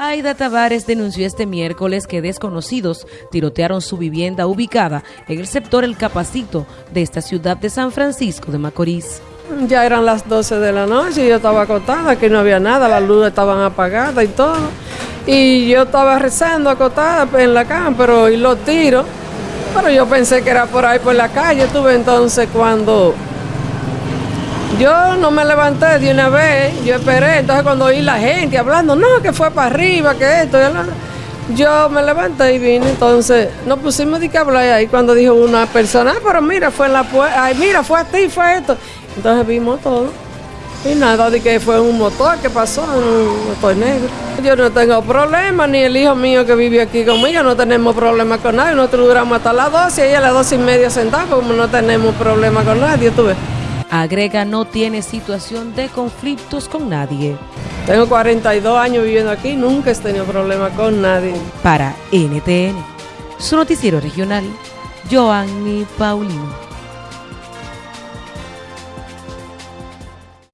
Aida Tavares denunció este miércoles que desconocidos tirotearon su vivienda ubicada en el sector El Capacito de esta ciudad de San Francisco de Macorís. Ya eran las 12 de la noche y yo estaba acotada, que no había nada, las luces estaban apagadas y todo. Y yo estaba rezando acotada en la cama, pero oí los tiros. Pero yo pensé que era por ahí por la calle. Tuve entonces cuando yo no me levanté de una vez, yo esperé, entonces cuando oí la gente hablando, no, que fue para arriba, que esto, yo me levanté y vine, entonces nos pusimos de que hablar ahí cuando dijo una persona, ah, pero mira, fue en la puerta, ay, mira, fue a ti, fue esto. Entonces vimos todo. Y nada, de que fue un motor que pasó, un motor negro. Yo no tengo problema, ni el hijo mío que vive aquí conmigo, no tenemos problema con nadie. Nosotros duramos hasta las 12 y a las 12 y media sentada, como no tenemos problema con nadie, tú ves. Agrega no tiene situación de conflictos con nadie. Tengo 42 años viviendo aquí, nunca he tenido problema con nadie. Para NTN, su noticiero regional, Joanny Paulino.